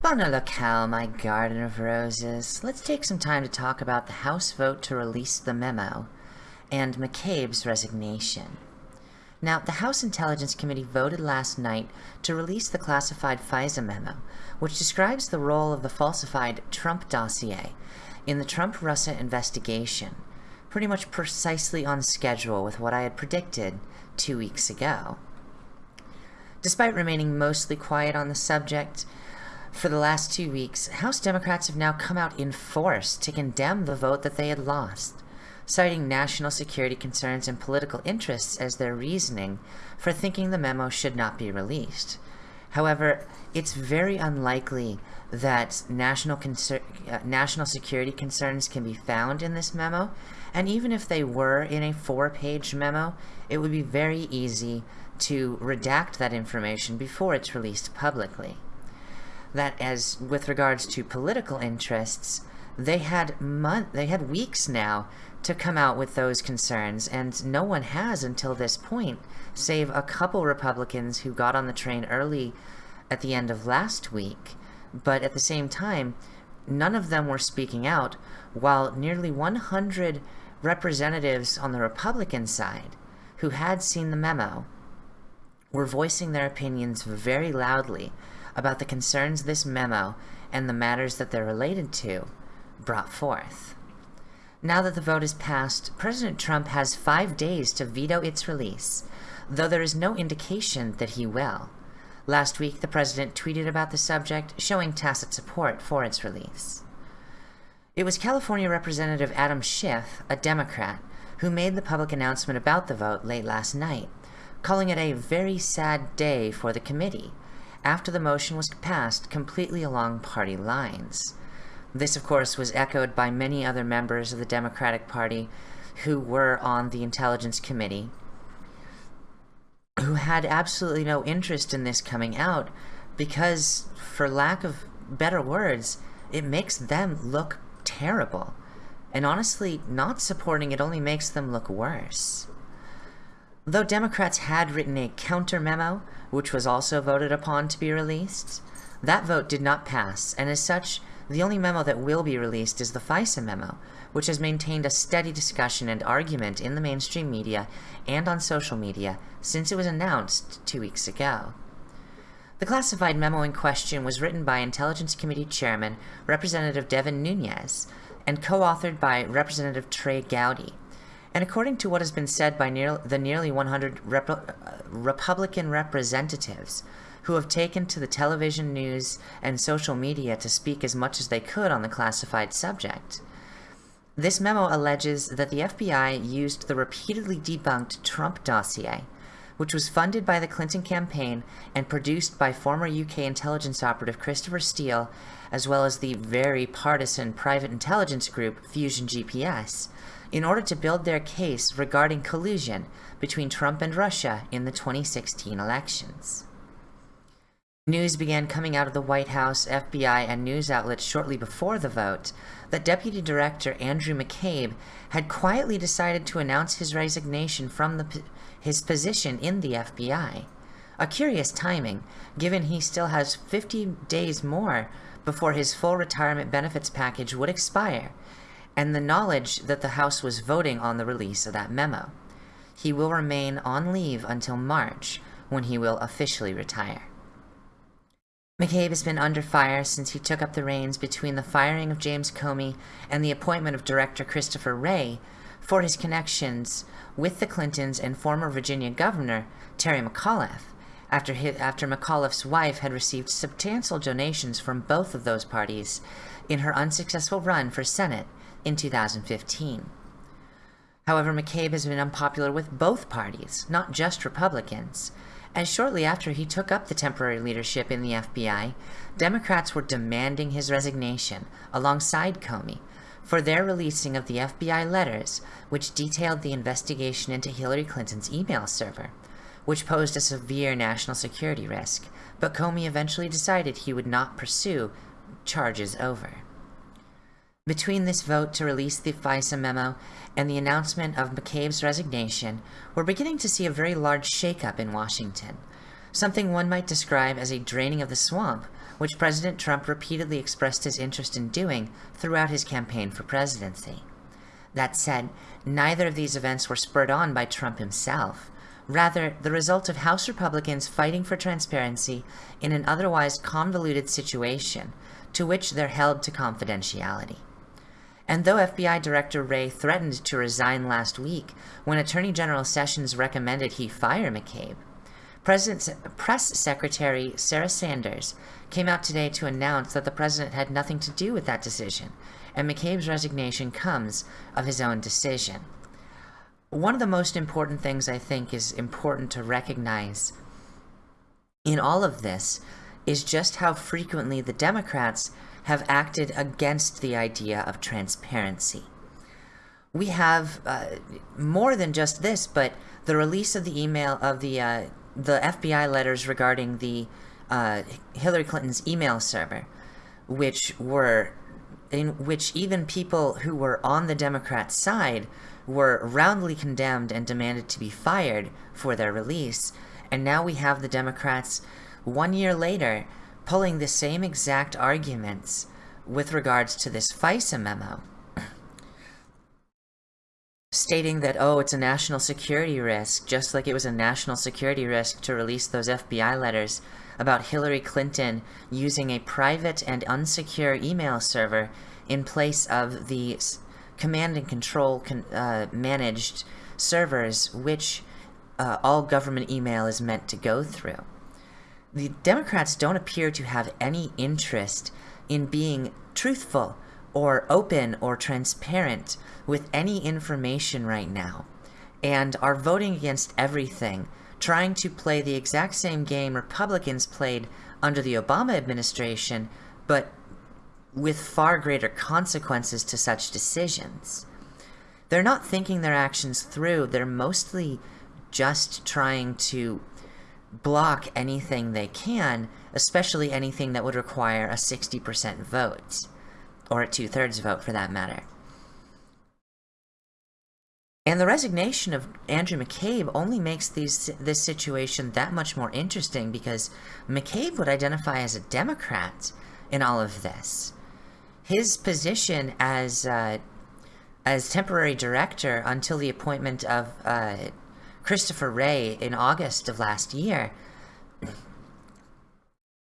Bona locale, my garden of roses. Let's take some time to talk about the House vote to release the memo and McCabe's resignation. Now, the House Intelligence Committee voted last night to release the classified FISA memo, which describes the role of the falsified Trump dossier in the Trump-Russia investigation, pretty much precisely on schedule with what I had predicted two weeks ago. Despite remaining mostly quiet on the subject, for the last two weeks, House Democrats have now come out in force to condemn the vote that they had lost, citing national security concerns and political interests as their reasoning for thinking the memo should not be released. However, it's very unlikely that national, uh, national security concerns can be found in this memo, and even if they were in a four-page memo, it would be very easy to redact that information before it's released publicly that as with regards to political interests, they had month they had weeks now to come out with those concerns, and no one has until this point, save a couple Republicans who got on the train early at the end of last week. But at the same time, none of them were speaking out, while nearly 100 representatives on the Republican side who had seen the memo were voicing their opinions very loudly about the concerns this memo and the matters that they're related to brought forth. Now that the vote is passed, President Trump has five days to veto its release, though there is no indication that he will. Last week, the president tweeted about the subject, showing tacit support for its release. It was California Representative Adam Schiff, a Democrat, who made the public announcement about the vote late last night, calling it a very sad day for the committee, after the motion was passed completely along party lines. This, of course, was echoed by many other members of the Democratic Party who were on the Intelligence Committee, who had absolutely no interest in this coming out because, for lack of better words, it makes them look terrible. And honestly, not supporting it only makes them look worse. Though Democrats had written a counter memo, which was also voted upon to be released, that vote did not pass, and as such, the only memo that will be released is the FISA memo, which has maintained a steady discussion and argument in the mainstream media and on social media since it was announced two weeks ago. The classified memo in question was written by Intelligence Committee Chairman Representative Devin Nunes and co-authored by Representative Trey Gowdy, and according to what has been said by near, the nearly 100 rep uh, Republican representatives who have taken to the television news and social media to speak as much as they could on the classified subject, this memo alleges that the FBI used the repeatedly debunked Trump dossier, which was funded by the Clinton campaign and produced by former UK intelligence operative Christopher Steele, as well as the very partisan private intelligence group Fusion GPS, in order to build their case regarding collusion between Trump and Russia in the 2016 elections. News began coming out of the White House, FBI, and news outlets shortly before the vote that Deputy Director Andrew McCabe had quietly decided to announce his resignation from the, his position in the FBI. A curious timing, given he still has 50 days more before his full retirement benefits package would expire, and the knowledge that the House was voting on the release of that memo. He will remain on leave until March, when he will officially retire. McCabe has been under fire since he took up the reins between the firing of James Comey and the appointment of director Christopher Wray for his connections with the Clintons and former Virginia governor Terry McAuliffe, after, his, after McAuliffe's wife had received substantial donations from both of those parties in her unsuccessful run for Senate in 2015. However, McCabe has been unpopular with both parties, not just Republicans, and shortly after he took up the temporary leadership in the FBI, Democrats were demanding his resignation, alongside Comey, for their releasing of the FBI letters which detailed the investigation into Hillary Clinton's email server, which posed a severe national security risk, but Comey eventually decided he would not pursue charges over. Between this vote to release the FISA memo and the announcement of McCabe's resignation, we're beginning to see a very large shakeup in Washington, something one might describe as a draining of the swamp which President Trump repeatedly expressed his interest in doing throughout his campaign for presidency. That said, neither of these events were spurred on by Trump himself, rather the result of House Republicans fighting for transparency in an otherwise convoluted situation to which they're held to confidentiality. And though FBI Director Wray threatened to resign last week when Attorney General Sessions recommended he fire McCabe, President, Press Secretary Sarah Sanders came out today to announce that the president had nothing to do with that decision, and McCabe's resignation comes of his own decision. One of the most important things I think is important to recognize in all of this is just how frequently the Democrats have acted against the idea of transparency. We have uh, more than just this, but the release of the email of the uh, the FBI letters regarding the uh, Hillary Clinton's email server, which were in which even people who were on the Democrat side were roundly condemned and demanded to be fired for their release. And now we have the Democrats, one year later, pulling the same exact arguments with regards to this FISA memo, stating that, oh, it's a national security risk, just like it was a national security risk to release those FBI letters about Hillary Clinton using a private and unsecure email server in place of the command and control con uh, managed servers, which uh, all government email is meant to go through the Democrats don't appear to have any interest in being truthful or open or transparent with any information right now and are voting against everything, trying to play the exact same game Republicans played under the Obama administration, but with far greater consequences to such decisions. They're not thinking their actions through, they're mostly just trying to block anything they can, especially anything that would require a 60% vote, or a two-thirds vote for that matter. And the resignation of Andrew McCabe only makes these, this situation that much more interesting because McCabe would identify as a Democrat in all of this. His position as uh, as temporary director until the appointment of uh, Christopher Wray in August of last year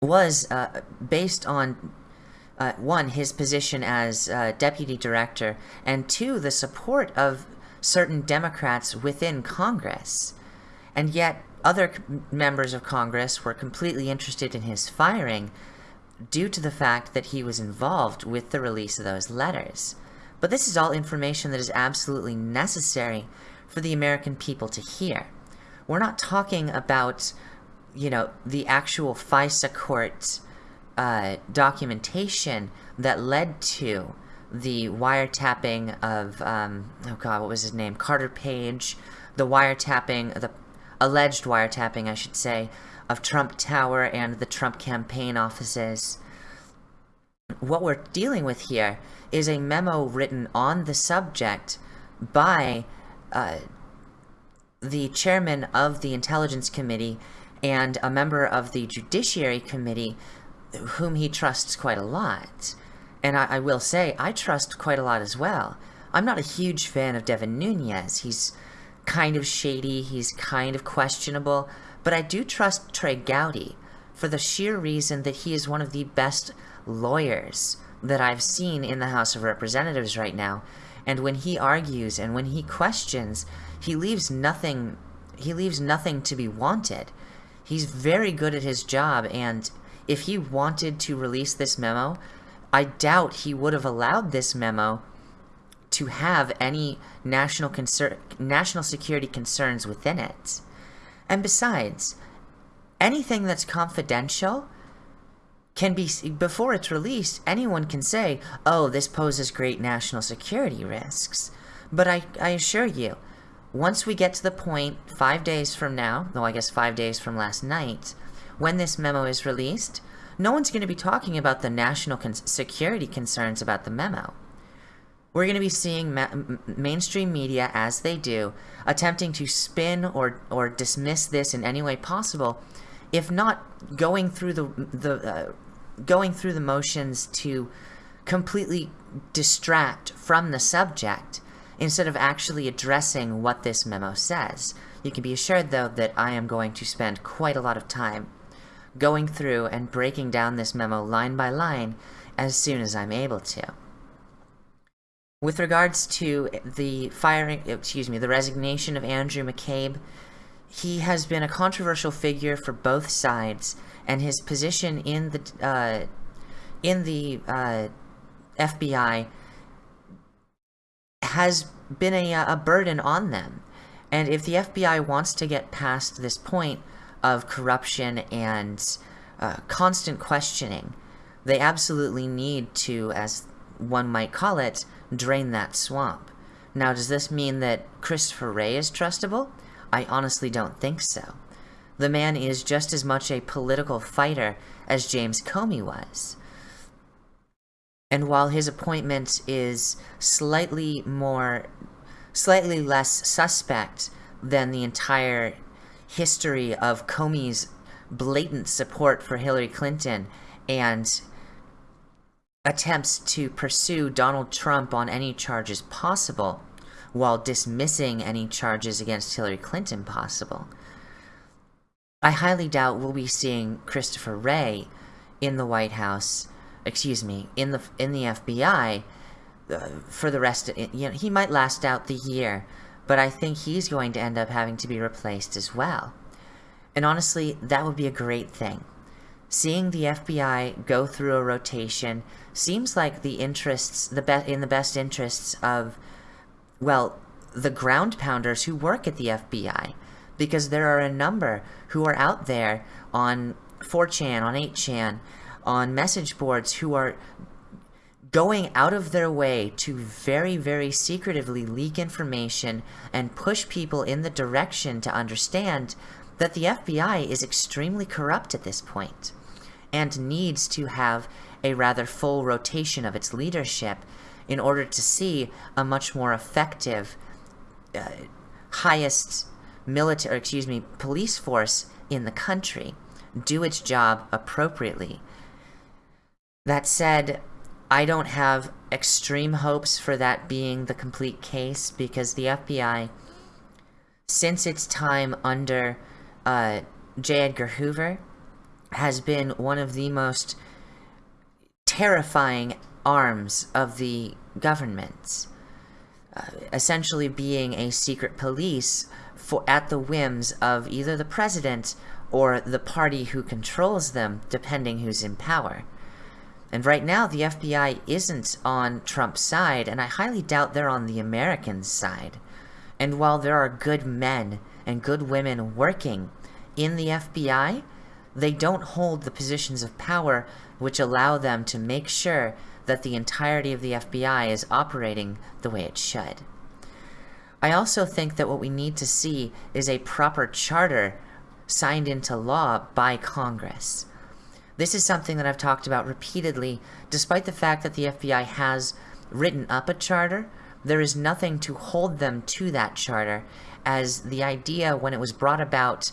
was uh, based on uh, one, his position as uh, deputy director, and two, the support of certain Democrats within Congress. And yet, other members of Congress were completely interested in his firing due to the fact that he was involved with the release of those letters. But this is all information that is absolutely necessary for the American people to hear. We're not talking about, you know, the actual FISA court uh, documentation that led to the wiretapping of, um, oh god, what was his name? Carter Page, the wiretapping, the alleged wiretapping, I should say, of Trump Tower and the Trump campaign offices. What we're dealing with here is a memo written on the subject by uh, the chairman of the Intelligence Committee and a member of the Judiciary Committee whom he trusts quite a lot. And I, I, will say, I trust quite a lot as well. I'm not a huge fan of Devin Nunes. He's kind of shady, he's kind of questionable, but I do trust Trey Gowdy for the sheer reason that he is one of the best lawyers that I've seen in the House of Representatives right now, and when he argues and when he questions, he leaves nothing he leaves nothing to be wanted. He's very good at his job and if he wanted to release this memo, I doubt he would have allowed this memo to have any national concern national security concerns within it. And besides, anything that's confidential can be, before it's released, anyone can say, oh, this poses great national security risks. But I, I assure you, once we get to the point, five days from now, though I guess five days from last night, when this memo is released, no one's going to be talking about the national con security concerns about the memo. We're going to be seeing ma mainstream media, as they do, attempting to spin or, or dismiss this in any way possible, if not going through the, the uh, going through the motions to completely distract from the subject instead of actually addressing what this memo says. You can be assured, though, that I am going to spend quite a lot of time going through and breaking down this memo line by line as soon as I'm able to. With regards to the firing, excuse me, the resignation of Andrew McCabe, he has been a controversial figure for both sides, and his position in the uh, in the uh, FBI has been a, a burden on them. And if the FBI wants to get past this point of corruption and uh, constant questioning, they absolutely need to, as one might call it, drain that swamp. Now, does this mean that Christopher Wray is trustable? I honestly don't think so. The man is just as much a political fighter as James Comey was. And while his appointment is slightly more, slightly less suspect than the entire history of Comey's blatant support for Hillary Clinton and attempts to pursue Donald Trump on any charges possible, while dismissing any charges against Hillary Clinton possible. I highly doubt we'll be seeing Christopher Wray in the White House, excuse me, in the in the FBI uh, for the rest of you know, he might last out the year, but I think he's going to end up having to be replaced as well. And honestly, that would be a great thing. Seeing the FBI go through a rotation seems like the interests the be in the best interests of well, the ground pounders who work at the FBI, because there are a number who are out there on 4chan, on 8chan, on message boards who are going out of their way to very, very secretively leak information and push people in the direction to understand that the FBI is extremely corrupt at this point and needs to have a rather full rotation of its leadership in order to see a much more effective, uh, highest military, excuse me, police force in the country do its job appropriately. That said, I don't have extreme hopes for that being the complete case because the FBI, since its time under uh, J. Edgar Hoover, has been one of the most terrifying arms of the government, uh, essentially being a secret police for at the whims of either the president or the party who controls them, depending who's in power. And right now, the FBI isn't on Trump's side, and I highly doubt they're on the American side. And while there are good men and good women working in the FBI, they don't hold the positions of power which allow them to make sure that the entirety of the FBI is operating the way it should. I also think that what we need to see is a proper charter signed into law by Congress. This is something that I've talked about repeatedly, despite the fact that the FBI has written up a charter, there is nothing to hold them to that charter, as the idea when it was brought about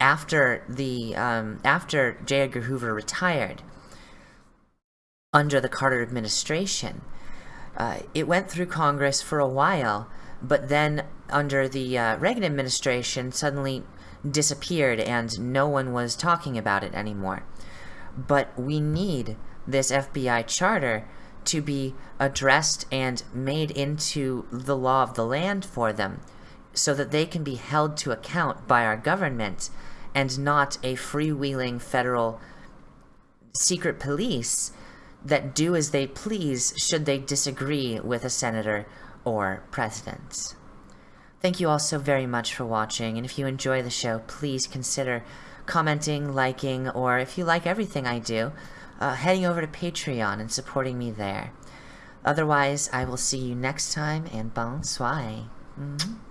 after the um, after J. Edgar Hoover retired under the Carter administration. Uh, it went through Congress for a while, but then under the uh, Reagan administration suddenly disappeared and no one was talking about it anymore. But we need this FBI charter to be addressed and made into the law of the land for them so that they can be held to account by our government and not a freewheeling federal secret police that do as they please should they disagree with a senator or president. Thank you all so very much for watching, and if you enjoy the show, please consider commenting, liking, or if you like everything I do, uh, heading over to Patreon and supporting me there. Otherwise, I will see you next time, and bonsoir. Mm -hmm.